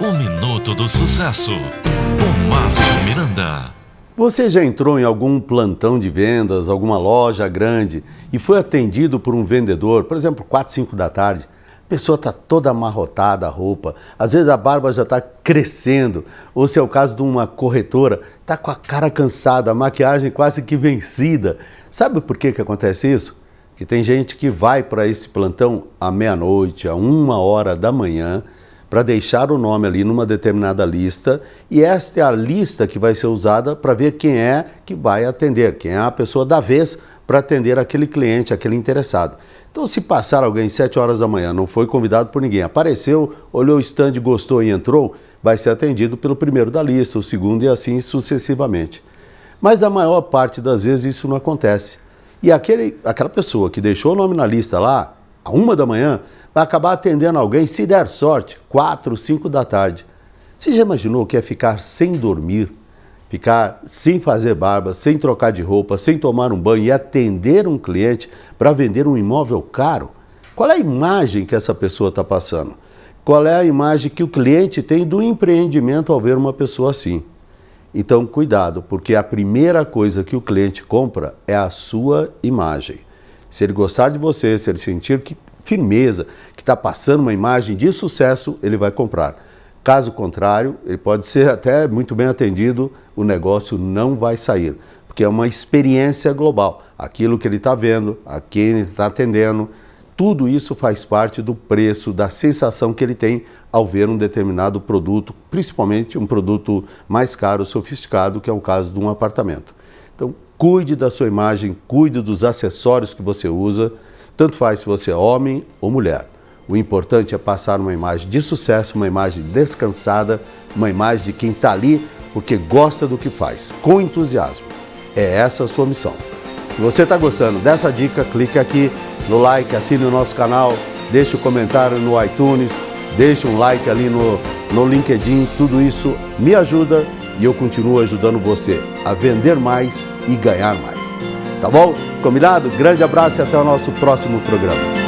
O Minuto do Sucesso, com Márcio Miranda. Você já entrou em algum plantão de vendas, alguma loja grande e foi atendido por um vendedor, por exemplo, 4, 5 da tarde? A pessoa está toda amarrotada a roupa, às vezes a barba já está crescendo, ou se é o caso de uma corretora, está com a cara cansada, a maquiagem quase que vencida. Sabe por que, que acontece isso? Que tem gente que vai para esse plantão à meia-noite, a uma hora da manhã, para deixar o nome ali numa determinada lista e esta é a lista que vai ser usada para ver quem é que vai atender, quem é a pessoa da vez para atender aquele cliente, aquele interessado. Então, se passar alguém às 7 horas da manhã, não foi convidado por ninguém, apareceu, olhou o stand, gostou e entrou, vai ser atendido pelo primeiro da lista, o segundo e assim sucessivamente. Mas na maior parte das vezes isso não acontece. E aquele, aquela pessoa que deixou o nome na lista lá, a uma da manhã, vai acabar atendendo alguém, se der sorte, 4, 5 da tarde. Você já imaginou o que é ficar sem dormir, ficar sem fazer barba, sem trocar de roupa, sem tomar um banho e atender um cliente para vender um imóvel caro? Qual é a imagem que essa pessoa está passando? Qual é a imagem que o cliente tem do empreendimento ao ver uma pessoa assim? Então, cuidado, porque a primeira coisa que o cliente compra é a sua imagem. Se ele gostar de você, se ele sentir que firmeza, que está passando uma imagem de sucesso, ele vai comprar. Caso contrário, ele pode ser até muito bem atendido, o negócio não vai sair, porque é uma experiência global. Aquilo que ele está vendo, a quem ele está atendendo, tudo isso faz parte do preço, da sensação que ele tem ao ver um determinado produto, principalmente um produto mais caro, sofisticado, que é o caso de um apartamento. Então, cuide da sua imagem, cuide dos acessórios que você usa, tanto faz se você é homem ou mulher. O importante é passar uma imagem de sucesso, uma imagem descansada, uma imagem de quem está ali porque gosta do que faz, com entusiasmo. É essa a sua missão. Se você está gostando dessa dica, clique aqui no like, assine o nosso canal, deixe um comentário no iTunes, deixe um like ali no, no LinkedIn, tudo isso me ajuda e eu continuo ajudando você a vender mais e ganhar mais. Tá bom? Combinado? Grande abraço e até o nosso próximo programa.